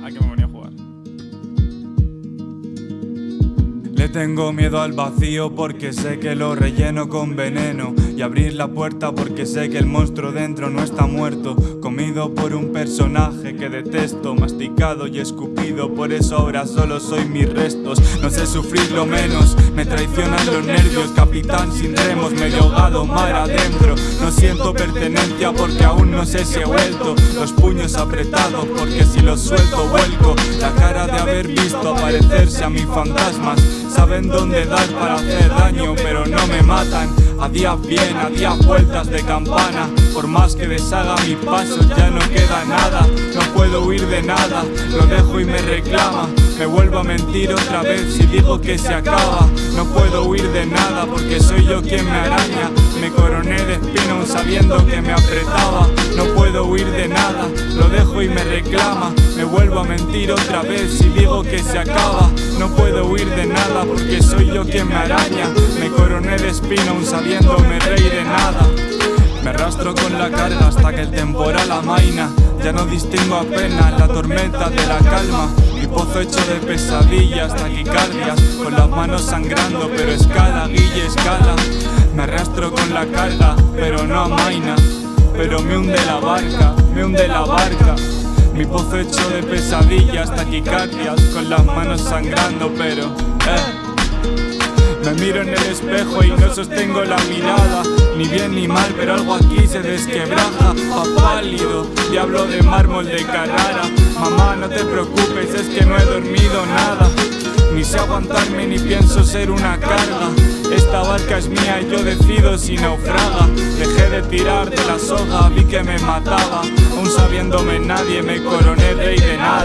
Me venía a jugar? Le tengo miedo al vacío porque sé que lo relleno con veneno Y abrir la puerta porque sé que el monstruo dentro no está muerto. Comido por un personaje que detesto, masticado y escupido. Por eso ahora solo soy mis restos. No sé sufrir lo menos, me traicionan los nervios. Capitán sin remos, medio ahogado mar adentro siento pertenencia porque aún no sé si he vuelto. Los puños apretados porque si los suelto vuelco. La cara de haber visto aparecerse a mis fantasmas. Saben dónde dar para hacer daño pero no me matan. A días bien, a días vueltas de campana. Por más que deshaga mis pasos ya no queda nada puedo huir de nada, lo dejo y me reclama. Me vuelvo a mentir otra vez si digo que se acaba. No puedo huir de nada porque soy yo quien me araña. Me coroné de espino sabiendo que me apretaba. No puedo huir de nada, lo dejo y me reclama. Me vuelvo a mentir otra vez si digo que se acaba. No puedo huir de nada porque soy yo quien me araña. Me coroné de espino aún sabiéndome rey de nada. me arrastro con la carga hasta que el temporal amaina. Ya no distingo apenas la tormenta de la calma. Mi pozo hecho de pesadillas, taquicardias Con las manos sangrando pero escala, guille, escala. Me arrastro con la carga pero no amaina. Pero me hunde la barca, me hunde la barca. Mi pozo hecho de pesadillas, taquicardias. Con las manos sangrando pero... Eh. Me miro en el espejo y no sostengo la mirada. Ni bien ni mal, pero algo aquí se desquebraja. Pa' pálido, diablo de mármol de Carrara. Mamá, no te preocupes, es que no he dormido nada. Ni sé aguantarme ni pienso ser una carga. Esta barca es mía y yo decido si naufraga. Dejé de tirar de la soga, vi que me mataba. Aún sabiéndome nadie me coroné rey de nada